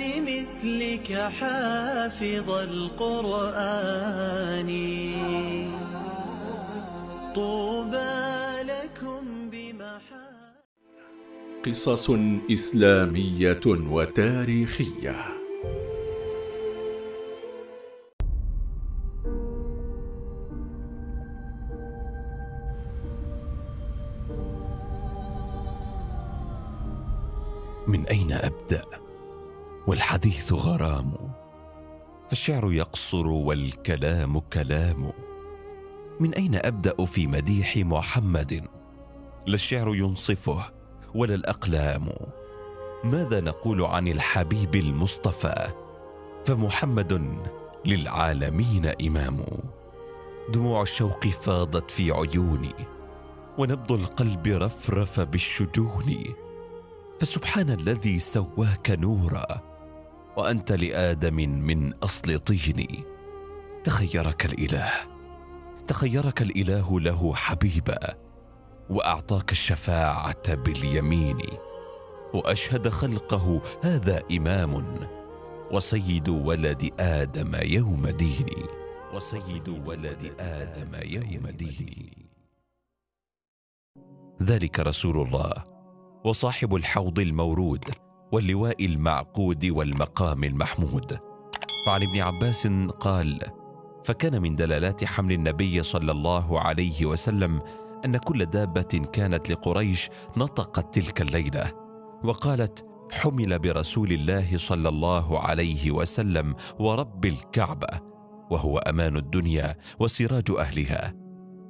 لمثلك حافظ القرآن. طوبى لكم بمحا قصص إسلامية وتاريخية. من أين أبدأ؟ والحديث غرام. فالشعر يقصر والكلام كلام. من أين أبدأ في مديح محمد؟ لا الشعر ينصفه ولا الأقلام. ماذا نقول عن الحبيب المصطفى؟ فمحمد للعالمين إمام. دموع الشوق فاضت في عيوني ونبض القلب رفرف بالشجون. فسبحان الذي سواك نورا وأنت لآدم من أصل طين. تخيرك الإله. تخيرك الإله له حبيبا وأعطاك الشفاعة باليمين. وأشهد خلقه هذا إمام وسيد ولد آدم يوم ديني وسيد ولد آدم يوم ديني ذلك رسول الله وصاحب الحوض المورود. واللواء المعقود والمقام المحمود. فعن ابن عباس قال فكان من دلالات حمل النبي صلى الله عليه وسلم أن كل دابة كانت لقريش نطقت تلك الليلة وقالت حمل برسول الله صلى الله عليه وسلم ورب الكعبة وهو أمان الدنيا وسراج أهلها.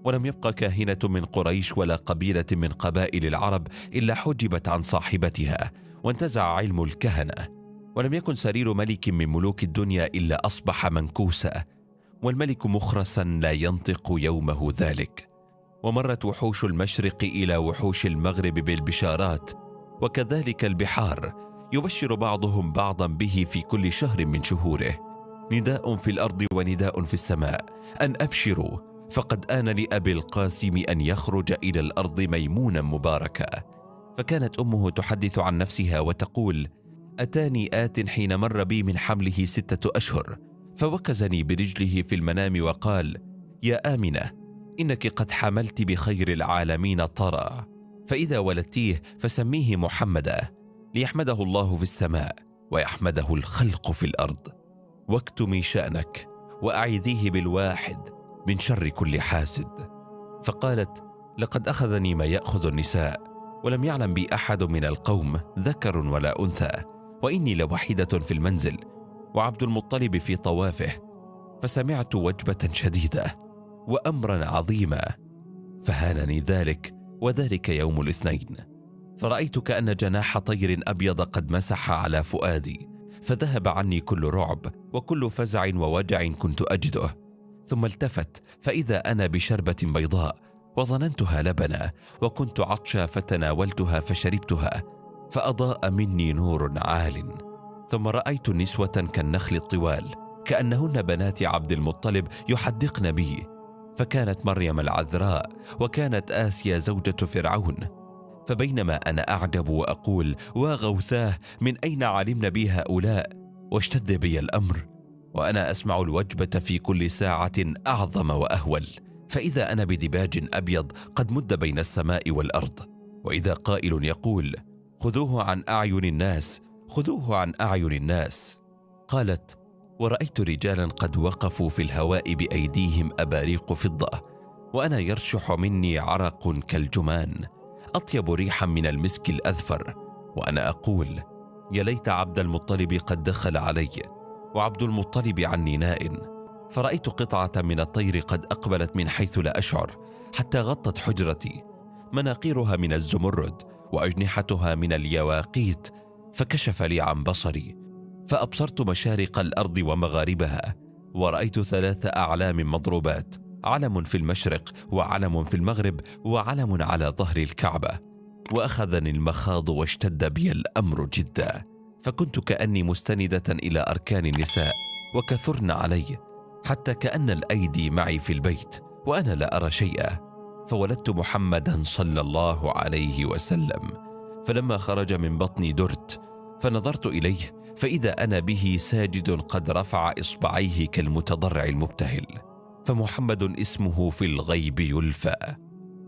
ولم يبق كاهنة من قريش ولا قبيلة من قبائل العرب إلا حجبت عن صاحبتها وانتزع علم الكهنة ولم يكن سرير ملك من ملوك الدنيا إلا أصبح منكوسا والملك مخرسا لا ينطق يومه ذلك. ومرت وحوش المشرق إلى وحوش المغرب بالبشارات وكذلك البحار يبشر بعضهم بعضا به في كل شهر من شهوره. نداء في الأرض ونداء في السماء. أن أبشروا فقد آن لأبي القاسم أن يخرج إلى الأرض ميمونا مباركا. فكانت أمه تحدث عن نفسها وتقول أتاني آت حين مر بي من حمله ستة أشهر فوكزني برجله في المنام وقال يا آمنة إنك قد حملت بخير العالمين طرى فإذا ولدتيه فسميه محمدا ليحمده الله في السماء ويحمده الخلق في الأرض. واكتمي شأنك وأعذيه بالواحد من شر كل حاسد. فقالت لقد أخذني ما يأخذ النساء ولم يعلم بي أحد من القوم ذكر ولا أنثى وإني لوحيدة في المنزل وعبد المطلب في طوافه فسمعت وجبة شديدة وأمرا عظيما فهانني ذلك وذلك يوم الاثنين. فرأيت كأن جناح طير أبيض قد مسح على فؤادي فذهب عني كل رعب وكل فزع ووجع كنت أجده. ثم التفت فإذا أنا بشربة بيضاء وظننتها لبنا وكنت عطشا فتناولتها فشربتها فأضاء مني نور عال. ثم رأيت نسوة كالنخل الطوال كأنهن بنات عبد المطلب يحدقن بي. فكانت مريم العذراء وكانت آسيا زوجة فرعون. فبينما أنا أعجب وأقول وغوثاه من أين علمن بي هؤلاء؟ واشتد بي الأمر. وأنا أسمع الوجبة في كل ساعة أعظم وأهول. فإذا أنا بدباج أبيض قد مد بين السماء والأرض. وإذا قائل يقول خذوه عن أعين الناس خذوه عن أعين الناس. قالت ورأيت رجالا قد وقفوا في الهواء بأيديهم أباريق فضة وأنا يرشح مني عرق كالجمان أطيب ريحا من المسك الأذفر وأنا أقول يا ليت عبد المطلب قد دخل علي وعبد المطلب عني نائن فرأيت قطعة من الطير قد أقبلت من حيث لا أشعر حتى غطت حجرتي. مناقيرها من الزمرد وأجنحتها من اليواقيت فكشف لي عن بصري. فأبصرت مشارق الأرض ومغاربها ورأيت ثلاث أعلام مضروبات علم في المشرق وعلم في المغرب وعلم على ظهر الكعبة. وأخذني المخاض واشتد بي الأمر جداً. فكنت كأني مستندة إلى أركان النساء وكثرن علي. حتى كأن الأيدي معي في البيت وأنا لا أرى شيئا. فولدت محمدا صلى الله عليه وسلم. فلما خرج من بطني درت فنظرت إليه فإذا أنا به ساجد قد رفع إصبعيه كالمتضرع المبتهل. فمحمد اسمه في الغيب يلفى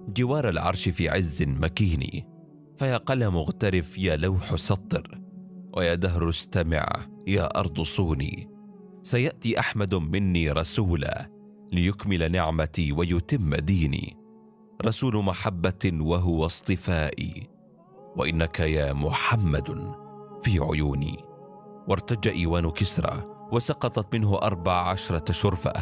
جوار العرش في عز مكين فيا قلم اغترف يا لوح سطر. ويا دهر استمع يا أرض صوني. سيأتي أحمد مني رسولا ليكمل نعمتي ويتم ديني. رسول محبة وهو اصطفائي. وإنك يا محمد في عيوني. وارتج إيوان كسرى وسقطت منه أربع عشرة شرفة.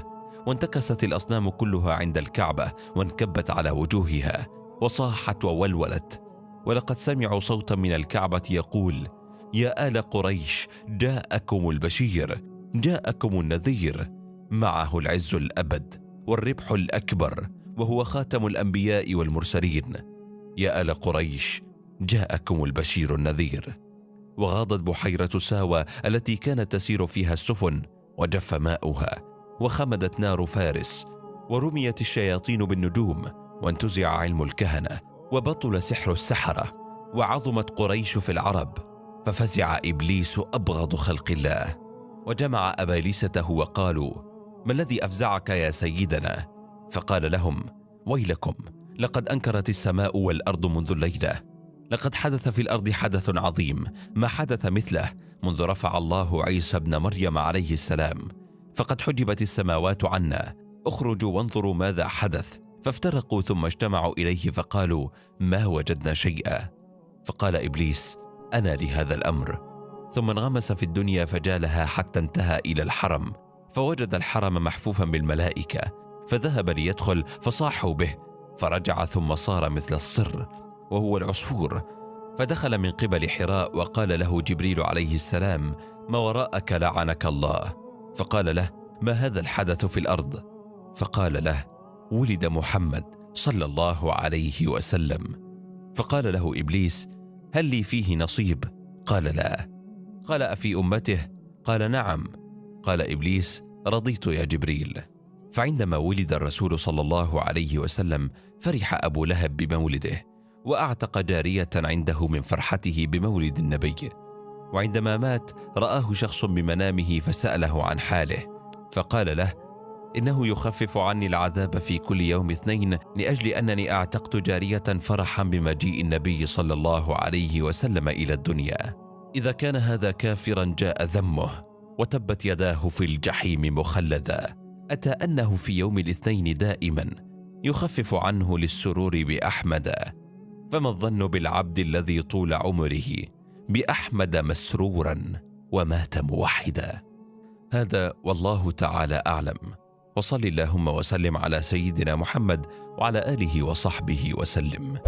وانتكست الأصنام كلها عند الكعبة وانكبت على وجوهها. وصاحت وولولت. ولقد سمعوا صوتا من الكعبة يقول يا آل قريش جاءكم البشير. جاءكم النذير. معه العز الأبد والربح الأكبر وهو خاتم الأنبياء والمرسلين. يا آل قريش جاءكم البشير النذير. وغاضت بحيرة ساوى التي كانت تسير فيها السفن وجف ماؤها وخمدت نار فارس ورميت الشياطين بالنجوم وانتزع علم الكهنة وبطل سحر السحرة وعظمت قريش في العرب ففزع إبليس أبغض خلق الله. وجمع ابالسته وقالوا ما الذي أفزعك يا سيدنا؟ فقال لهم ويلكم لقد أنكرت السماء والأرض منذ الليلة. لقد حدث في الأرض حدث عظيم ما حدث مثله منذ رفع الله عيسى ابن مريم عليه السلام. فقد حجبت السماوات عنا. اخرجوا وانظروا ماذا حدث. فافترقوا ثم اجتمعوا إليه فقالوا ما وجدنا شيئا. فقال إبليس أنا لهذا الأمر. ثم انغمس في الدنيا فجالها حتى انتهى إلى الحرم فوجد الحرم محفوفا بالملائكة فذهب ليدخل فصاحوا به فرجع ثم صار مثل الصر وهو العصفور. فدخل من قبل حراء وقال له جبريل عليه السلام ما وراءك لعنك الله؟ فقال له ما هذا الحدث في الأرض؟ فقال له ولد محمد صلى الله عليه وسلم. فقال له إبليس هل لي فيه نصيب؟ قال لا. قال أفي أمته؟ قال نعم. قال إبليس رضيت يا جبريل. فعندما ولد الرسول صلى الله عليه وسلم فرح أبو لهب بمولده وأعتق جارية عنده من فرحته بمولد النبي. وعندما مات رآه شخص بمنامه فسأله عن حاله فقال له إنه يخفف عني العذاب في كل يوم اثنين لأجل أنني أعتقت جارية فرحا بمجيء النبي صلى الله عليه وسلم إلى الدنيا. إذا كان هذا كافرا جاء ذمه وتبت يداه في الجحيم مخلدا أتى أنه في يوم الاثنين دائما يخفف عنه للسرور بأحمد. فما الظن بالعبد الذي طول عمره بأحمد مسرورا ومات موحدا؟ هذا والله تعالى أعلم. وصل اللهم وسلم على سيدنا محمد وعلى آله وصحبه وسلم.